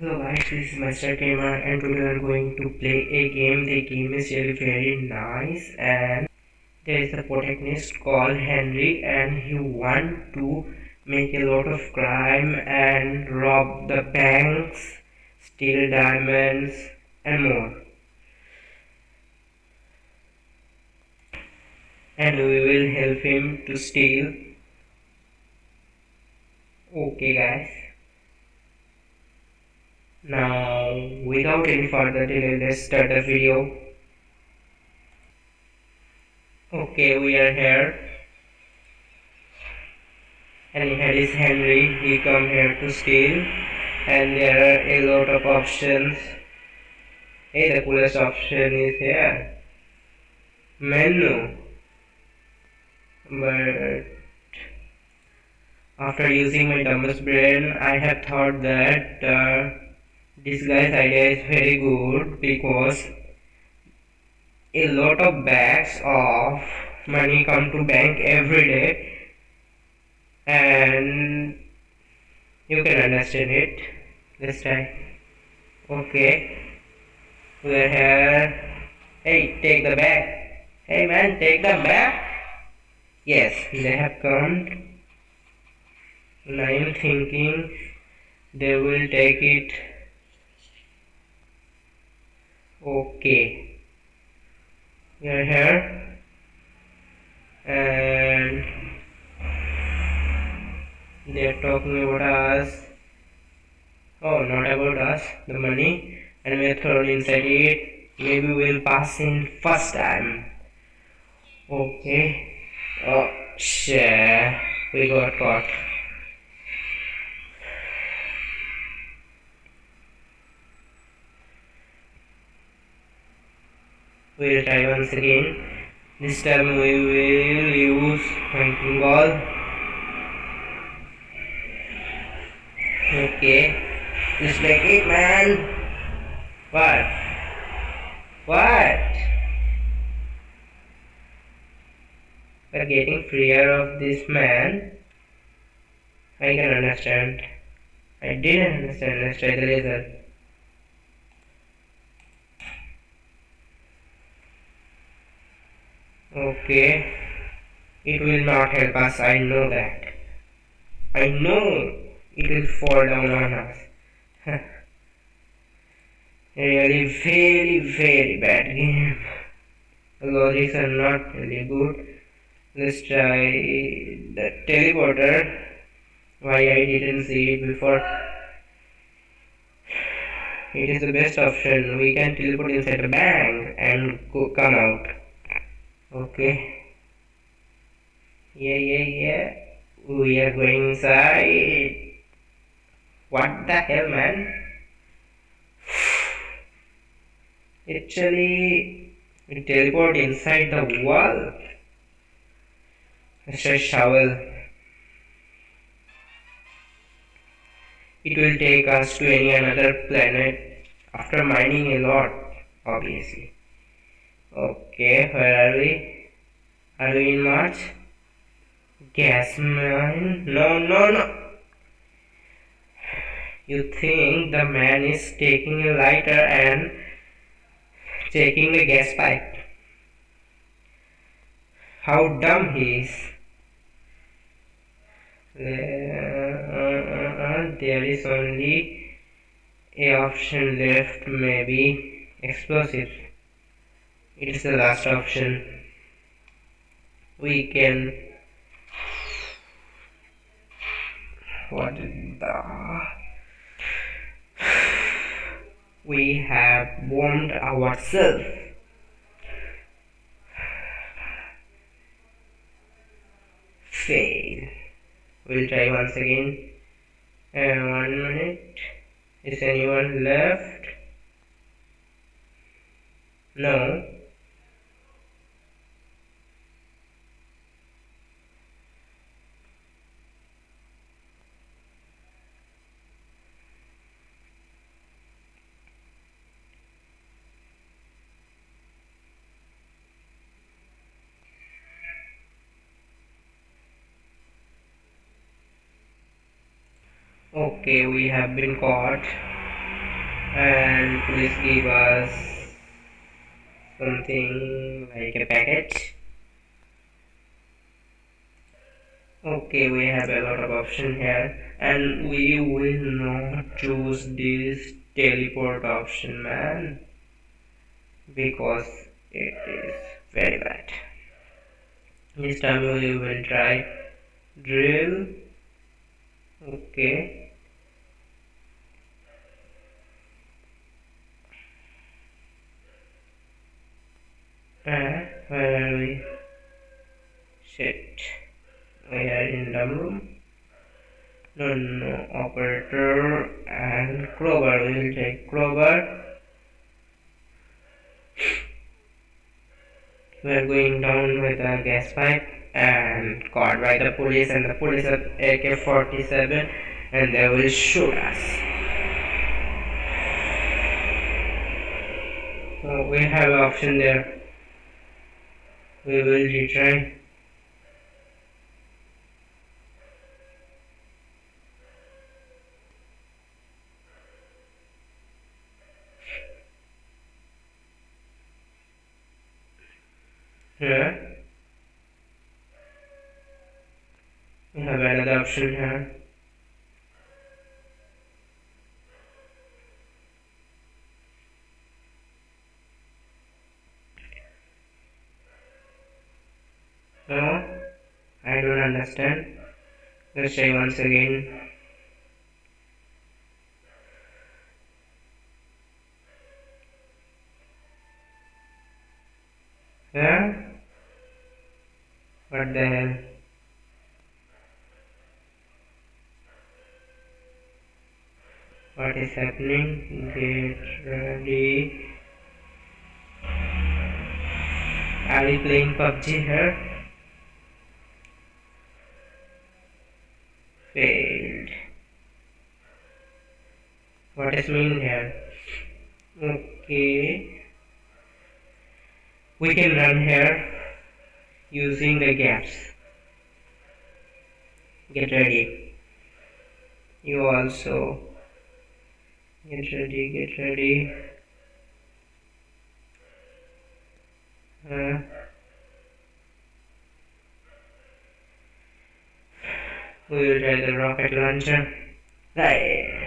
Hello guys, this is Master Gamer and today we are going to play a game. The game is really very nice and there is a protagonist called Henry and he want to make a lot of crime and rob the banks, steal diamonds and more. And we will help him to steal. Okay guys. Now, without any further delay, let's start the video. Okay, we are here. And here is Henry. He come here to steal. And there are a lot of options. Hey, the coolest option is here. Menu. But after using my dumbest brain, I have thought that uh, this guy's idea is very good because a lot of bags of money come to bank every day and you can understand it this time. Okay. We're here. Hey take the bag. Hey man take the bag. Yes they have come. And I am thinking they will take it okay are here. And they are talking about us oh not about us. The money. And we are thrown inside it. Maybe we'll pass in first time. Okay oh shit. We got caught we'll try once again. This time we will use hunting ball okay. Just like it man. What? What? We're getting freer of this man. I can understand. I didn't understand. Let's try the laser Okay, it will not help us, I know that. I know it will fall down on us. really very very bad game. The logics are not really good. Let's try the teleporter. Why I didn't see it before. It is the best option. We can teleport inside the bank and go, come out. Okay. Yeah, yeah, yeah. We are going inside. What the hell, man? Actually, we teleport inside the wall. Try shovel. It will take us to any another planet after mining a lot, obviously. Okay, where are we? Are we in Mars? Gas mine? No, no, no. You think the man is taking a lighter and taking a gas pipe. How dumb he is. Uh, uh, uh, there is only a option left, maybe explosives it is the last option. We can what the we have warmed ourselves. Fail. We'll try once again. And one minute. Is anyone left? No Okay, we have been caught. and please give us something like a package. Okay we have a lot of option here and we will not choose this teleport option man because it is very bad. This time we will try drill. Okay uh, where we shit we are in the room no no operator and crowbar we will take crowbar we are going down with a gas pipe and caught by the police and the police have AK-47 and they will shoot us. So we have option there. We will retry. Here. We have another option here. No, I don't understand. Let's try once again. Yeah? What the hell? What is happening? Get ready. Are we playing PUBG here? What is mean here? Okay. We can run here using the gaps. Get ready. You also get ready, get ready. Uh, we will try the rocket launcher. Right.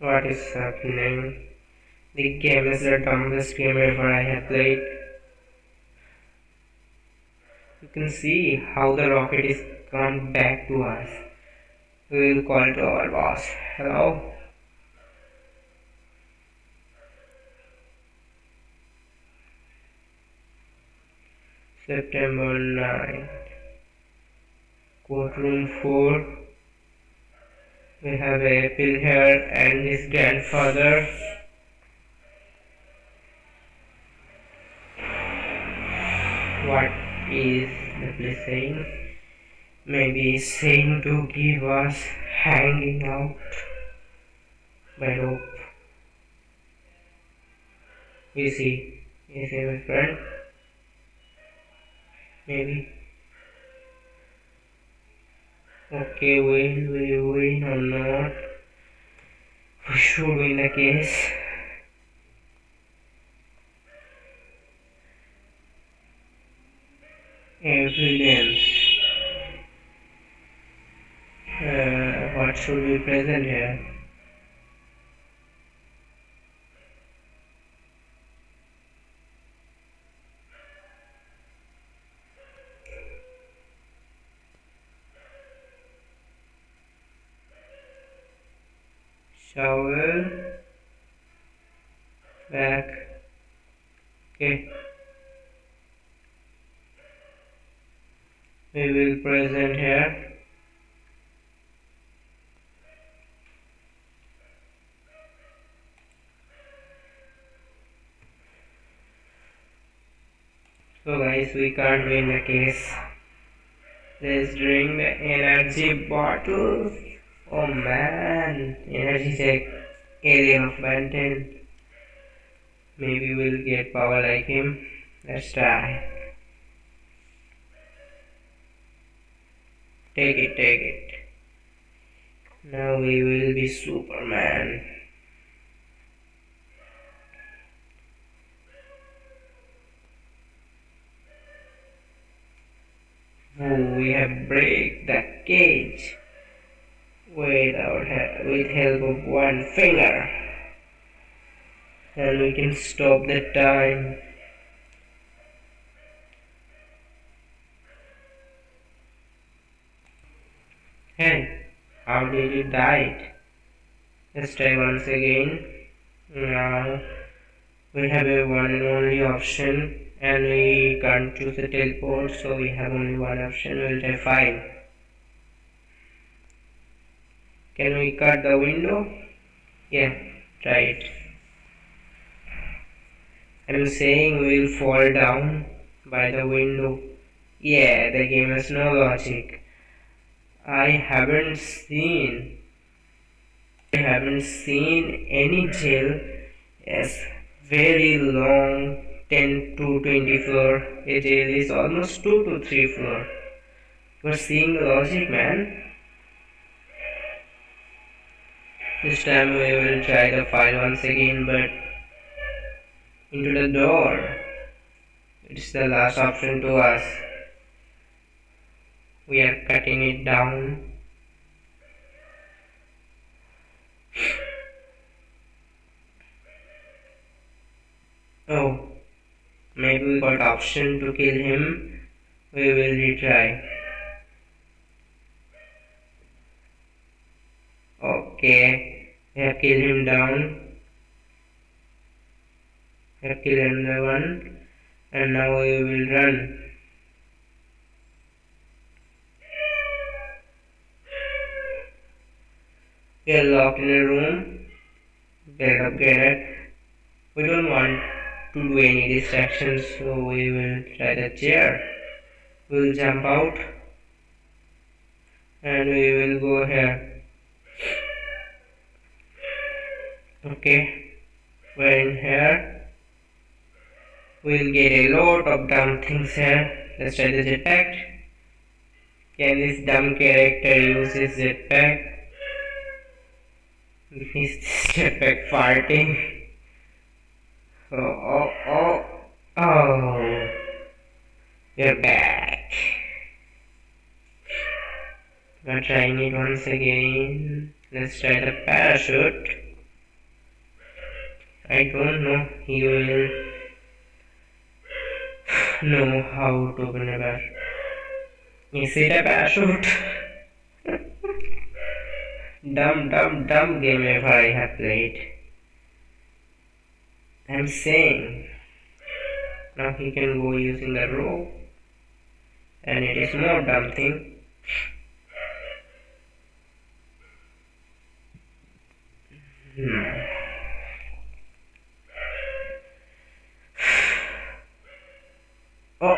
What is happening? The game is the dumbest game ever I have played. You can see how the rocket is come back to us. We will call to our boss. Hello? September 9. Courtroom 4. We have April here and his grandfather. What is the police saying? Maybe saying to give us hanging out by rope. You see, you see my friend? Maybe. Okay, will we win or not? We should win the case. Evidence. Uh, what should be present here? shovel back okay we will present here. So guys we can't win the case. Let's drink the energy bottle Oh man, energy check area of Banten. Maybe we'll get power like him. Let's try. Take it, take it. Now we will be Superman. We have break the cage without with help of one finger and we can stop the time Hey, how did you die? Let's try once again. Now we have a one and only option and we can't choose the teleport so we have only one option. We'll try 5. Can we cut the window? Yeah, try it. I'm saying we'll fall down by the window. Yeah, the game has no logic. I haven't seen I haven't seen any jail as very long 10 to 20 floor a jail is almost 2 to 3 floor you're seeing the logic man this time we will try the file once again but into the door. It's the last option to us. We are cutting it down. Oh maybe we got option to kill him. We will retry. Okay we have killed him down another one and now we will run we are locked in a room get up get it we don't want to do any distractions so we will try the chair. We'll jump out and we will go here. Okay. We're in here we'll get a lot of dumb things here let's try the jetpack can this dumb character use his jetpack He's stupid farting. Oh, oh, oh, oh. You're back. We're trying it once again. Let's try the parachute. I don't know. He will know how to open a parachute. Is it a parachute? dumb, dumb, dumb game ever I have played. I'm saying now he can go using the rope and it is more dumb thing. Hmm. Oh,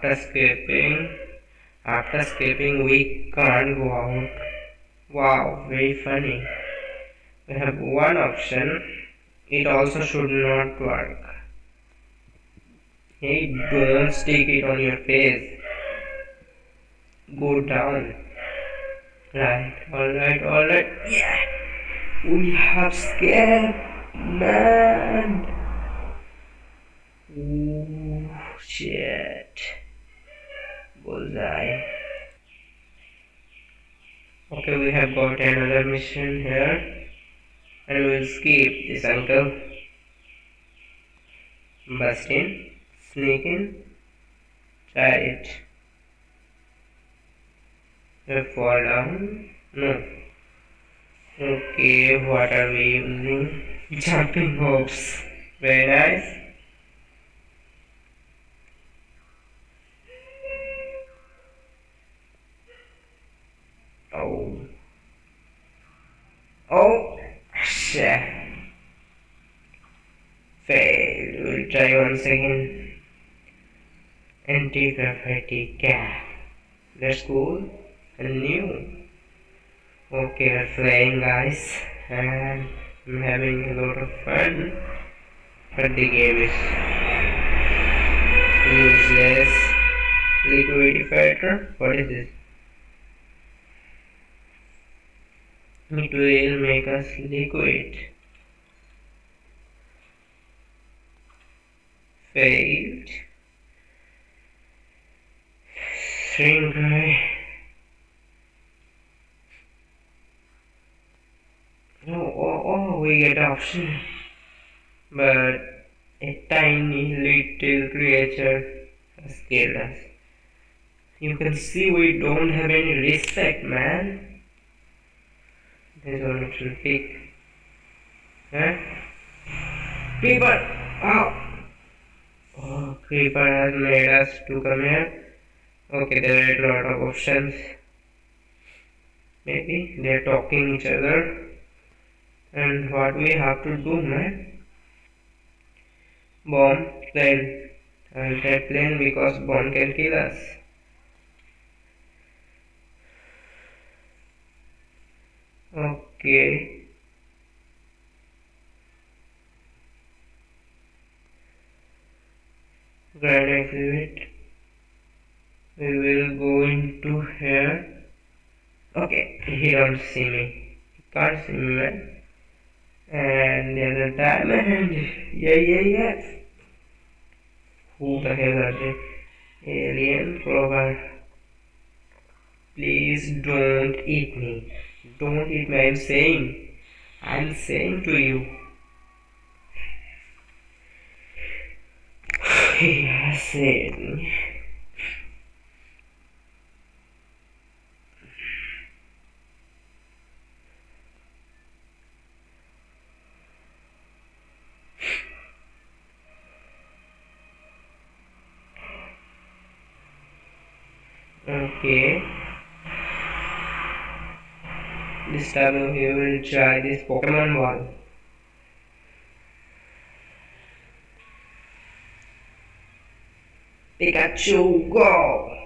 after escaping, after escaping we can't go out. Wow, very funny. We have one option. It also should not work. Hey, don't stick it on your face. Go down. Right, alright, alright. Yeah! We have scared man! Ooh, shit. Bullseye. Okay, we have got another mission here and we'll skip this uncle. Bust in, sneak in, try it. We fall down. No. Okay, what are we using? Jumping hopes. Very nice. Oh. Oh, shit. Fail. We'll try once again. Anti-gravity gap. That's cool and new. Okay, we're flying guys and I'm having a lot of fun. But the game is useless. Liquid filter what is this it will make us liquid failed string oh, oh we get option but a tiny little creature has killed us. You can see we don't have any respect man there's one little pig huh? Creeper oh oh creeper has made us to come here. Okay there are a lot of options. Maybe they're talking each other. And what we have to do man bomb plane. I'll take plane because bomb can kill us okay grand exhibit we will go into here okay he don't see me he can't see me man and the other diamond. Yeah, yeah, yeah. Who the hell are they? Alien Clover. Please don't eat me. Don't eat me. I'm saying. I'm saying to you. Has said. okay this time we will try this Pokemon wall Pikachu go!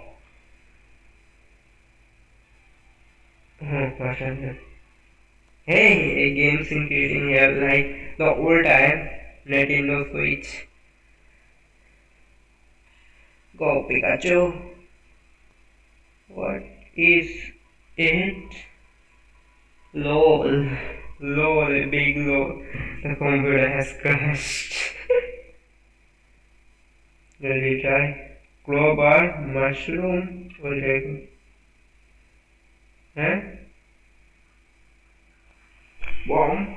Hmm, hey a game creating here like the old time Nintendo Switch. Go Pikachu. What is it? LOL. LOL, big LOL. The computer has crashed. Will we try? Crowbar, mushroom, what is Huh? Bomb.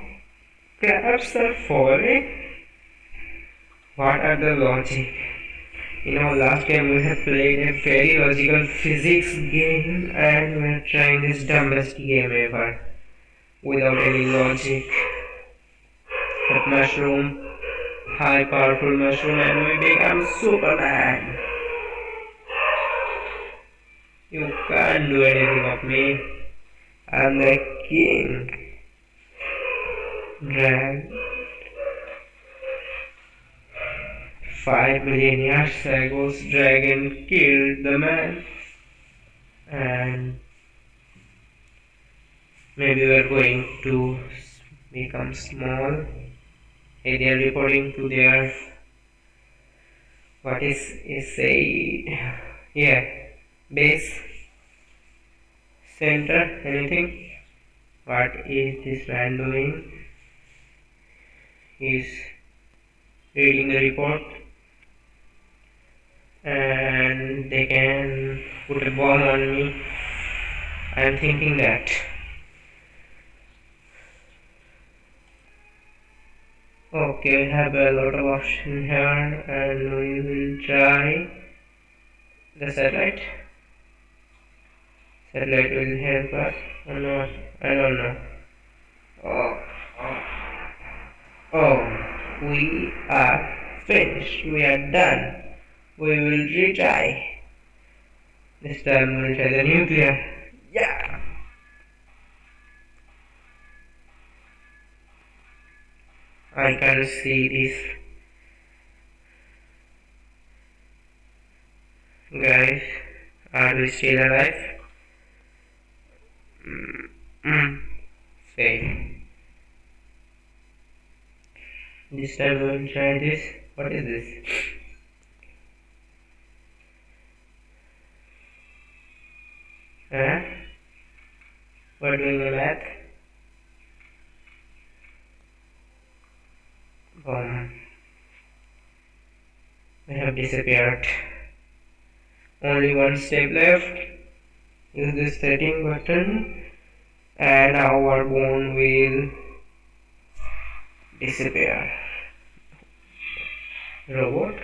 Crabs are falling? What are the logic? in our last game we have played a very logical physics game and we are trying this dumbest game ever without any logic. That mushroom high powerful mushroom and we become superman. You can't do anything of me. I'm the king. Drag Five million years ago, dragon killed the man, and maybe we're going to become small. Hey, they're reporting to their what is is a yeah base center anything what is this man doing he's reading the report and they can put a bomb on me. I am thinking that. Okay, we have a lot of options here and we will try the satellite. Satellite will help us or not, I don't know. Oh, oh, oh, we are finished, we are done we will retry. This time we'll try the nuclear. Yeah! I can see this. Guys, are we still alive? Mm, mm. Say. This time we'll try this. What is this? Huh? We're doing the math. Boom. We have disappeared. Only one step left. Use this setting button and our bone will disappear. Robot,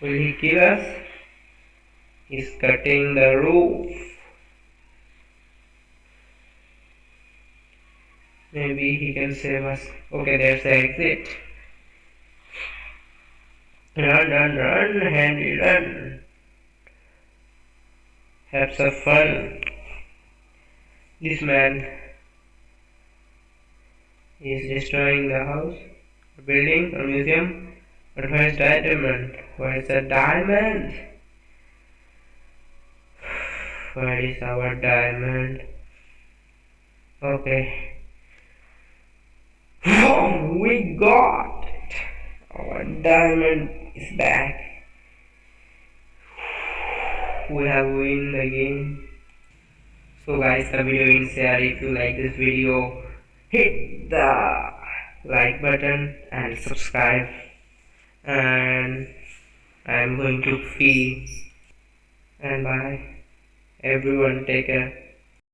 will he kill us? He's cutting the roof. Maybe he can save us. Okay, there's the exit. Run, run, run, Henry, run. Have some fun. This man is destroying the house, a building, a museum. But where's the diamond? Where's the diamond? Where is our diamond? Okay. Oh, we got. Our diamond is back. We have win the game. So guys, the video is here. If you like this video, hit the like button and subscribe. And I'm going to fee. And bye. Everyone take care.